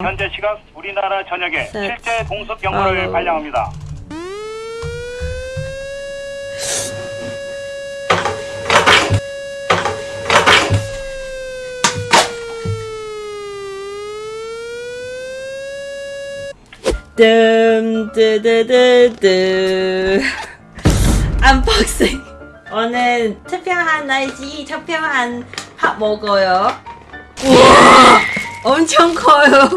현재 시각 우리나라 전역에 셋. 실제 공습 경보를. 발령합니다. 뜸뜨뜨뜨뜨 언박싱 오늘 특별한 날씨 특별한 밥 먹어요 우와 엄청 커요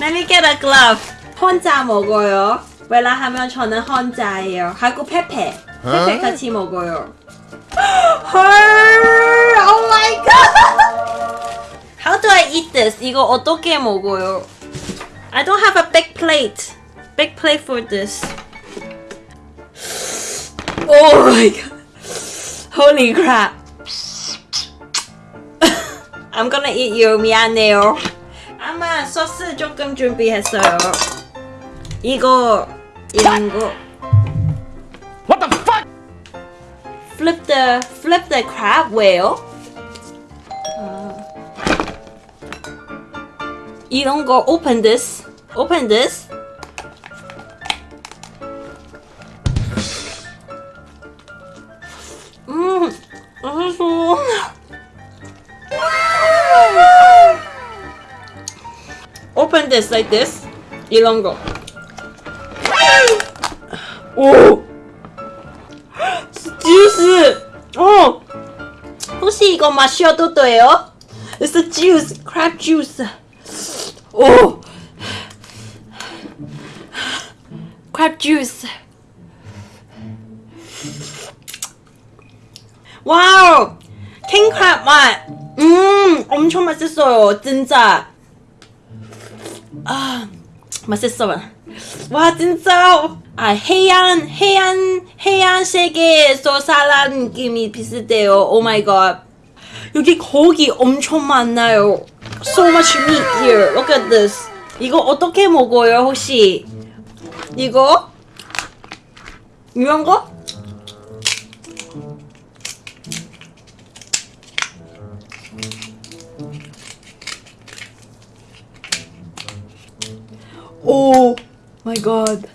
Let me get a glove 혼자 먹어요 웰라 하면 저는 혼자예요 하고 페페 페페 같이 먹어요 헐 Oh my god How do I eat this? 이거 어떻게 먹어요? I don't have a big plate. Big plate for this. Oh my god. Holy crap. I'm gonna eat you. 미안해요. 아마 소스 조금 준비했어요. 이거 이런 거. What the fuck? Flip the flip the crab whale. 아. 이런 거 open this. Open this. This like this. 이런 거. 오. 주스. 어. 혹시 이거 마셔도 돼요? It's the juice, crab juice. 오. crab juice. 와우! 킹크랩 맛! 음, 엄청 맛있어요, 진짜. 아, 맛있어요. 와, 진짜. 아, 해안, 해안, 해안 세계에서 살아는 느낌이 비슷해요. Oh my God. 여기 고기 엄청 많나요. So much meat here. Look at this. 이거 어떻게 먹어요, 혹시? 이거? 이런 거? Oh my god.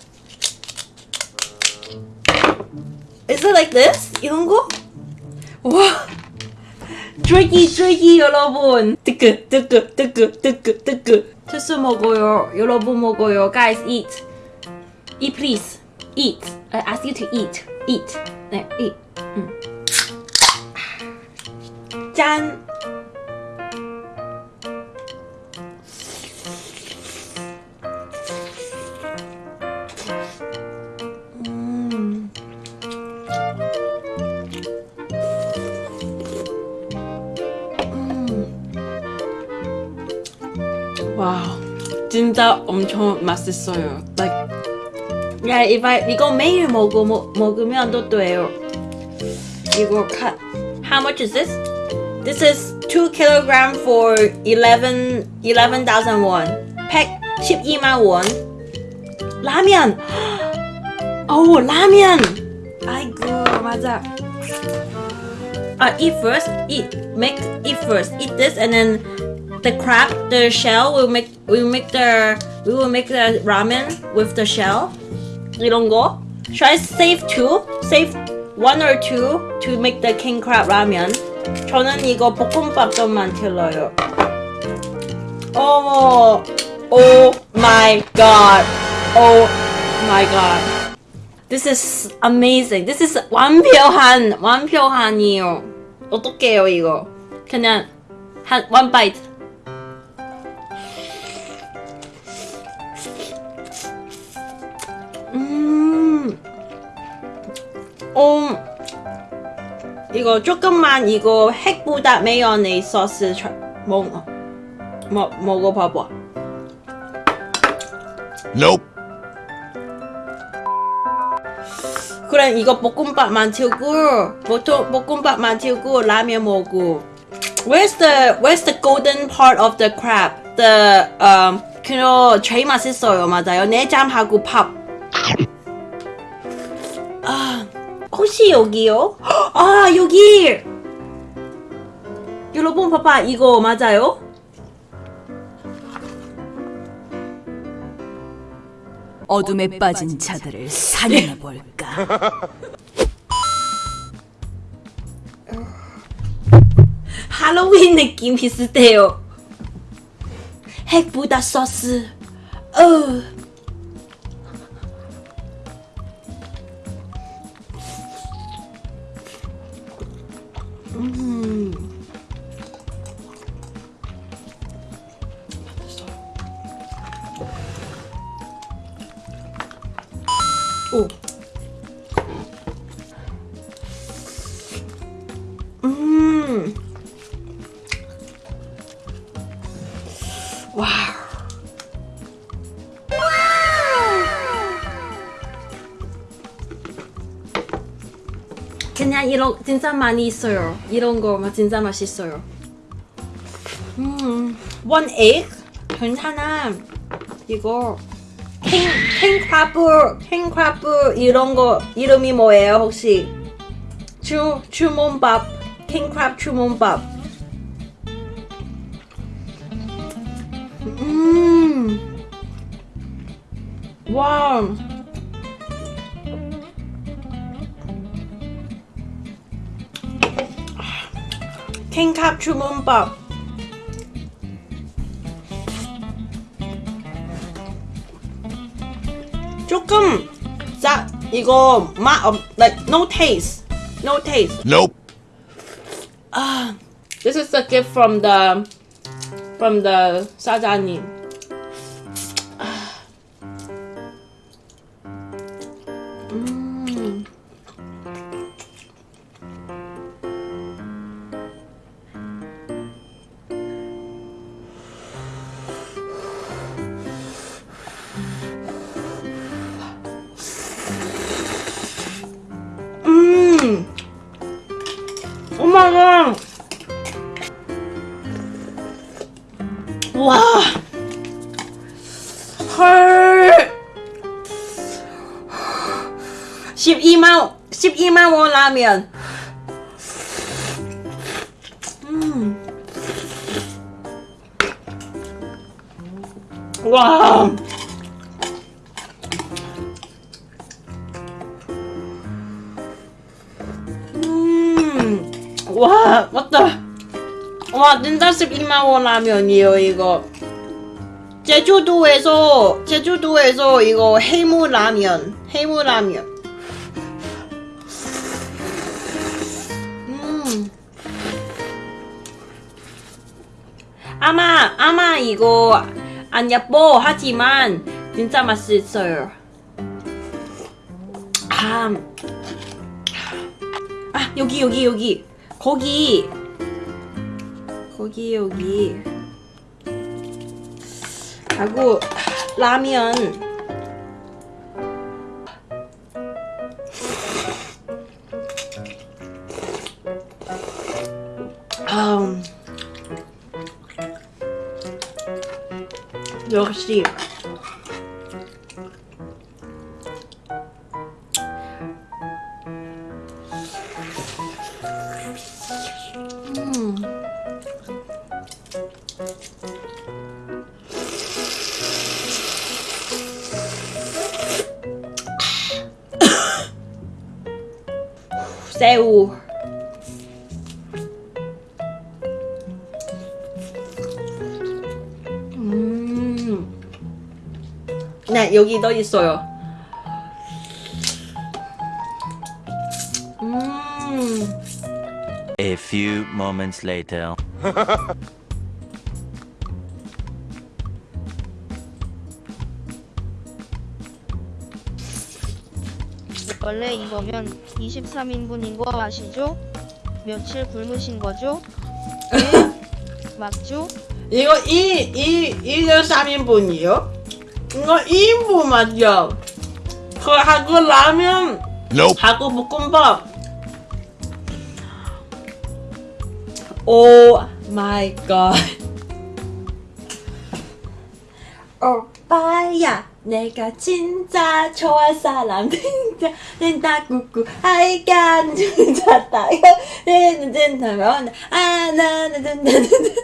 Is it like this? 이런 거? 와. 트레기 트레기 여러분. 뜨끄 뜨끄 뜨끄 뜨끄 뜨끄. 투스 먹어요. 여러분 먹어요. Guys eat. Eat please. Eat. I ask you to eat. Eat. 네, eat. 음. 짠. 와우, 진짜 엄청 맛있어요. Like, if I 이거 매일 먹어 먹, 먹으면 또 돼요. 이거 카, how much is this? This is 2 kilogram for 11 11,000 won. 팩 12만 원. 라면. 오, 라면. 아이고, 맞아. Uh, eat first. Eat. Make eat first. Eat this, and then the crab, the shell will make. We will make the. We will make the ramen with the shell. 이런 거. Should I save two? Save one or two to make the king crab ramen. 저는 이거 볶음밥도 만들어요. 어머. Oh my god. Oh my god. This is amazing. This is 완벽한 완벽한이요. 어떡해요 이거? 그냥 한 one bite. 어. 이거 조금만 이거 핵보다 메요네즈 소스 쳐- 먹어. 먹 먹어봐봐. Nope. 그럼 이거 볶음밥 만들고 보통 볶음밥 만들고 라면 먹고 Where's the Where's the golden part of the crab? The um 그거 제일 맛있어요 맞아요 내장하고 밥. 아 혹시 여기요? 아 여기! 여러분 봐봐 이거 맞아요? 어둠에 빠진 자들을 사냥해 볼까. 할로윈 느낌 비슷해요. 핵보다 소스. 어. 음. 오. 음. 와 이런 진짜 많이 있어요. 이런 거 진짜 맛있어요. 음, one egg 괜찮아. 이거 킹 킹크라브 킹크라브 이런 거 이름이 뭐예요 혹시? 주 주문밥 킹크랍 주문밥. 음. 와우. 킹캅 주문밥. 조금 짜 이거 맛 없, like no taste, no taste. Nope. Ah, this is a gift from the from the 사장님. 와. 헐. 12만 12만 원 라면. 음. 와. 와, 진짜 12만 원 라면이에요, 이거. 제주도에서 제주도에서 이거 해무 라면, 해무 라면. 음. 아마 아마 이거 안 예뻐 하지만 진짜 맛있어요. 아, 아 여기 여기 여기 거기 거기 여기 하고 라면. 아 역시 새우 음. 네 여기 더 있어요 음. A few moments later. 원래 이거면 23인분인 거 아시죠? 며칠 굶으신 거죠? 네? 맞죠? 이거 이, 이, 이거 3인분이요? 이거 2인분 맞죠? 그 하고 라면 Nope. 하고 볶음밥 Oh my God 오빠야 내가 진짜 좋아할 사람 진짜 진짜 꾸꾸 하이간 진짜 다요 내는 진짜면 아나는 진짜 진짜